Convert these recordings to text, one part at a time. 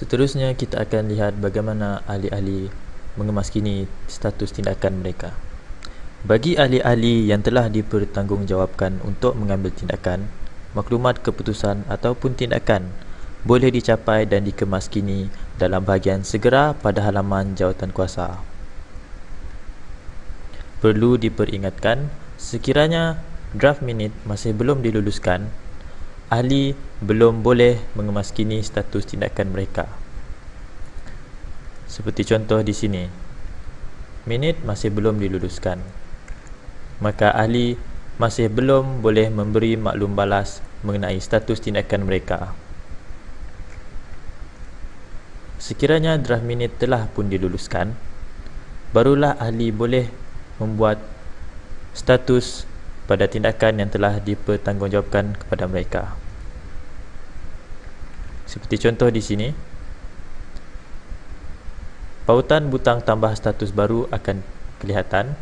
Seterusnya kita akan lihat bagaimana ahli-ahli mengemaskini status tindakan mereka. Bagi ahli-ahli yang telah dipertanggungjawabkan untuk mengambil tindakan, maklumat keputusan ataupun tindakan boleh dicapai dan dikemaskini dalam bahagian segera pada halaman jawatan kuasa. Perlu diperingatkan, sekiranya draft minute masih belum diluluskan, ahli belum boleh mengemaskini status tindakan mereka. Seperti contoh di sini, minit masih belum diluluskan. Maka ahli masih belum boleh memberi maklum balas mengenai status tindakan mereka. Sekiranya draft minit telah pun diluluskan, barulah ahli boleh membuat status pada tindakan yang telah dipertanggungjawabkan kepada mereka. Seperti contoh di sini, pautan butang tambah status baru akan kelihatan.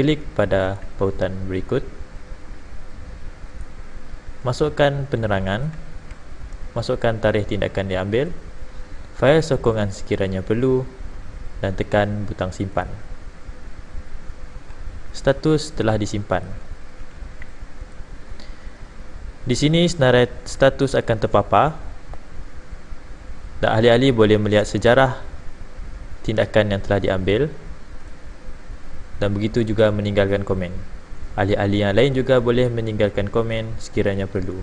Klik pada pautan berikut. Masukkan penerangan. Masukkan tarikh tindakan diambil. Fail sokongan sekiranya perlu dan tekan butang simpan. Status telah disimpan. Di sini senarai status akan terpapar dan ahli-ahli boleh melihat sejarah tindakan yang telah diambil dan begitu juga meninggalkan komen. Ahli-ahli yang lain juga boleh meninggalkan komen sekiranya perlu.